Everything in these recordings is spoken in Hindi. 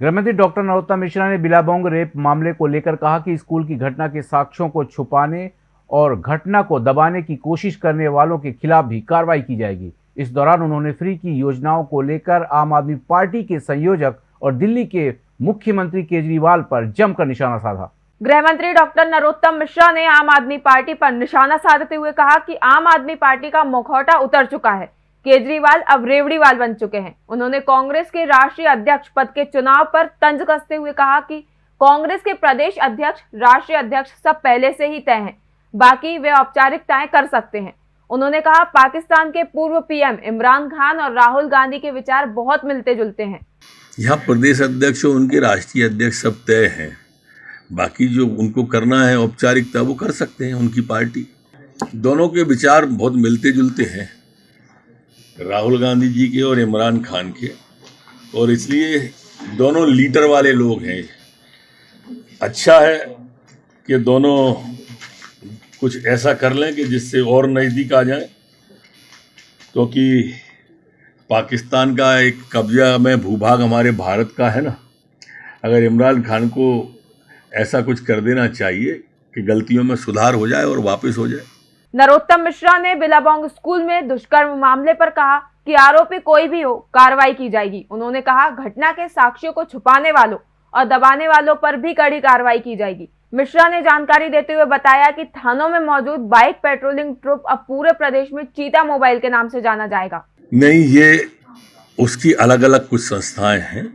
गृहमंत्री डॉक्टर नरोत्तम मिश्रा ने बिलाबोंग रेप मामले को लेकर कहा कि स्कूल की घटना के साक्ष्यों को छुपाने और घटना को दबाने की कोशिश करने वालों के खिलाफ भी कार्रवाई की जाएगी। इस दौरान उन्होंने फ्री की योजनाओं को लेकर आम आदमी पार्टी के संयोजक और दिल्ली के मुख्यमंत्री केजरीवाल पर जमकर निशाना साधा। गृह मंत्री डॉक्टर नरोत्तम मिश्रा ने आम आदमी पार्टी पर निशाना साधते हुए कहा कि आम आदमी पार्टी का मुखौटा उतर चुका है। केजरीवाल अब रेवड़ीवाल बन चुके हैं। उन्होंने कांग्रेस के राष्ट्रीय अध्यक्ष पद के चुनाव पर तंज कसते हुए कहा कि कांग्रेस के प्रदेश अध्यक्ष, राष्ट्रीय अध्यक्ष सब पहले से ही तय हैं। बाकी वे औपचारिकताएँ कर सकते हैं। उन्होंने कहा, पाकिस्तान के पूर्व पीएम इमरान खान और राहुल गांधी के विचार बहुत मिलते जुलते हैं। यहाँ प्रदेश अध्यक्ष और उनके राष्ट्रीय अध्यक्ष सब तय हैं। बाकी जो उनको करना है औपचारिकता, वो कर सकते हैं उनकी पार्टी। दोनों के विचार बहुत मिलते जुलते हैं। राहुल गांधी जी के और इमरान खान के। और इसलिए दोनों लीडर वाले लोग हैं। अच्छा है कि दोनों कुछ ऐसा कर लें कि जिससे और नज़दीक आ जाए, क्योंकि तो पाकिस्तान का एक कब्जा में भूभाग हमारे भारत का है ना। अगर इमरान खान को ऐसा कुछ कर देना चाहिए कि गलतियों में सुधार हो जाए और वापस हो जाए नरोत्तम मिश्रा ने बिलाबोंग स्कूल में दुष्कर्म मामले पर कहा कि आरोपी कोई भी हो, कार्रवाई की जाएगी। उन्होंने कहा, घटना के साक्ष्यों को छुपाने वालों और दबाने वालों पर भी कड़ी कार्रवाई की जाएगी। मिश्रा ने जानकारी देते हुए बताया कि थानों में मौजूद बाइक पेट्रोलिंग ट्रुप अब पूरे प्रदेश में चीता मोबाइल के नाम से जाना जाएगा। नहीं, ये उसकी अलग अलग कुछ संस्थाएँ हैं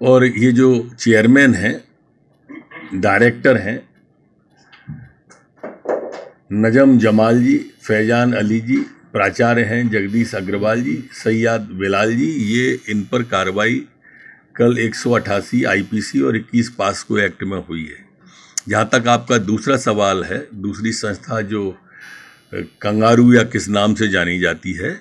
और ये जो चेयरमैन हैं, डायरेक्टर हैं नजम जमाल जी, फैजान अली जी, प्राचार्य हैं जगदीश अग्रवाल जी सैयद बिलाल जी, ये इन पर कार्रवाई कल 188 आईपीसी और 21 पास्को एक्ट में हुई है। जहाँ तक आपका दूसरा सवाल है, दूसरी संस्था जो कंगारू या किस नाम से जानी जाती है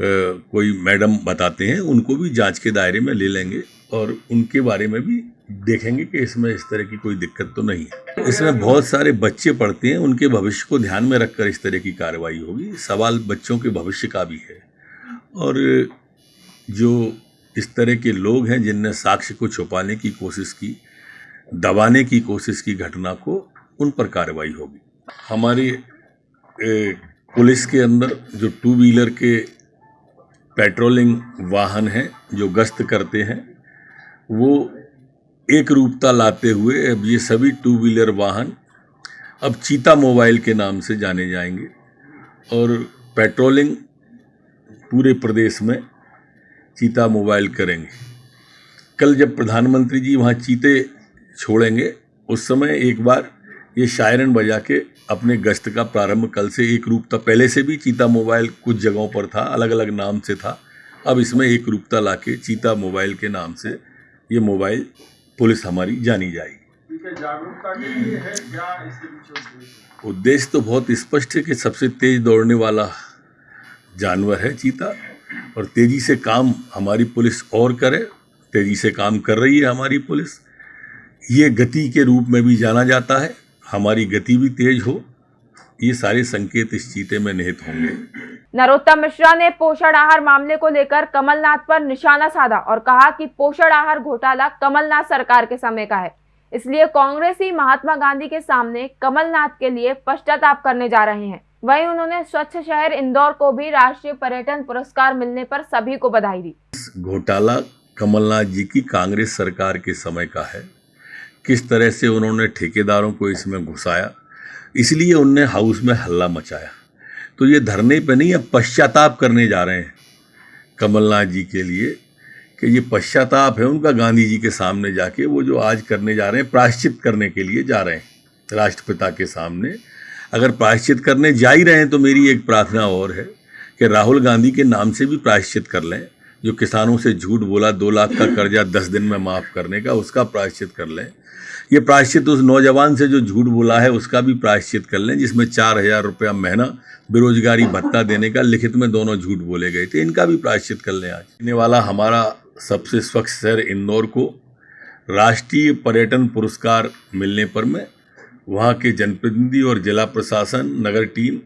कोई मैडम बताते हैं, उनको भी जाँच के दायरे में ले लेंगे और उनके बारे में भी देखेंगे कि इसमें इस तरह की कोई दिक्कत तो नहीं है। इसमें बहुत सारे बच्चे पढ़ते हैं, उनके भविष्य को ध्यान में रखकर इस तरह की कार्रवाई होगी। सवाल बच्चों के भविष्य का भी है। और जो इस तरह के लोग हैं, जिनने साक्ष्य को छुपाने की कोशिश की, दबाने की कोशिश की घटना को, उन पर कार्रवाई होगी। हमारी पुलिस के अंदर जो टू व्हीलर के पेट्रोलिंग वाहन हैं, जो गश्त करते हैं, वो एक रूपता लाते हुए अब ये सभी टू व्हीलर वाहन अब चीता मोबाइल के नाम से जाने जाएँगे और पेट्रोलिंग पूरे प्रदेश में चीता मोबाइल करेंगे। कल जब प्रधानमंत्री जी वहाँ चीते छोड़ेंगे, उस समय एक बार ये शायरन बजा के अपने गश्त का प्रारंभ कल से एक रूपता पहले से भी चीता मोबाइल कुछ जगहों पर था अलग अलग नाम से था, अब इसमें एक रूपता लाके चीता मोबाइल के नाम से ये मोबाइल पुलिस हमारी जानी जाएगी। उद्देश्य तो बहुत स्पष्ट है कि सबसे तेज दौड़ने वाला जानवर है चीता, और तेज़ी से काम हमारी पुलिस और करे, तेज़ी से काम कर रही है हमारी पुलिस। ये गति के रूप में भी जाना जाता है, हमारी गति भी तेज हो, ये सारे संकेत इस चीते में निहित होंगे। नरोत्तम मिश्रा ने पोषण आहार मामले को लेकर कमलनाथ पर निशाना साधा और कहा कि पोषण आहार घोटाला कमलनाथ सरकार के समय का है। इसलिए कांग्रेस ही महात्मा गांधी के सामने कमलनाथ के लिए पश्चाताप करने जा रहे हैं। वहीं उन्होंने स्वच्छ शहर इंदौर को भी राष्ट्रीय पर्यटन पुरस्कार मिलने पर सभी को बधाई दी। घोटाला कमलनाथ जी की कांग्रेस सरकार के समय का है। किस तरह से उन्होंने ठेकेदारों को इसमें घुसाया, इसलिए उनने हाउस में हल्ला मचाया। तो ये धरने पे नहीं अब पश्चाताप करने जा रहे हैं कमलनाथ जी के लिए कि ये पश्चाताप है उनका गांधी जी के सामने जाके वो जो आज करने जा रहे हैं, प्रायश्चित करने के लिए जा रहे हैं राष्ट्रपिता के सामने। अगर प्रायश्चित करने जा ही रहे हैं तो मेरी एक प्रार्थना और है कि राहुल गांधी के नाम से भी प्रायश्चित कर लें। जो किसानों से झूठ बोला, दो लाख का कर्जा दस दिन में माफ़ करने का, उसका प्रायश्चित कर लें। ये प्रायश्चित उस नौजवान से जो झूठ बोला है, उसका भी प्रायश्चित कर लें, जिसमें चार हज़ार रुपया महीना बेरोजगारी भत्ता देने का लिखित में दोनों झूठ बोले गए थे, इनका भी प्रायश्चित कर लें आज। आने वाला हमारा सबसे स्वच्छ शहर इंदौर को राष्ट्रीय पर्यटन पुरस्कार मिलने पर मैं वहाँ के जनप्रतिनिधि और जिला प्रशासन, नगर टीम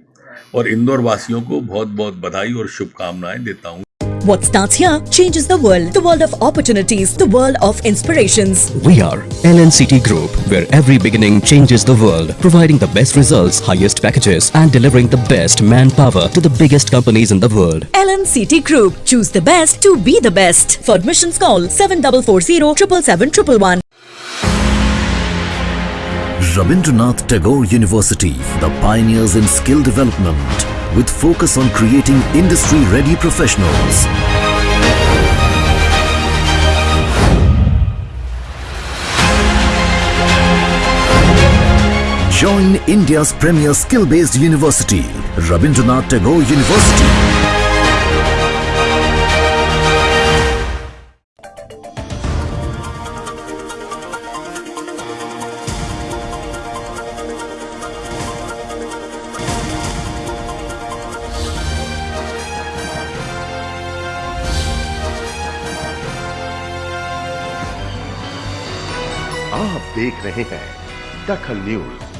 और इंदौर वासियों को बहुत बहुत बधाई और शुभकामनाएँ देता हूँ। What starts here changes the world. The world of opportunities. The world of inspirations. We are LNCT Group, where every beginning changes the world, providing the best results, highest packages, and delivering the best manpower to the biggest companies in the world. LNCT Group. Choose the best to be the best. For admissions call 7440 777 Rabindranath Tagore University, the pioneers in skill development, with focus on creating industry-ready professionals. Join India's premier skill-based university, Rabindranath Tagore University. आप देख रहे हैं दखल न्यूज़।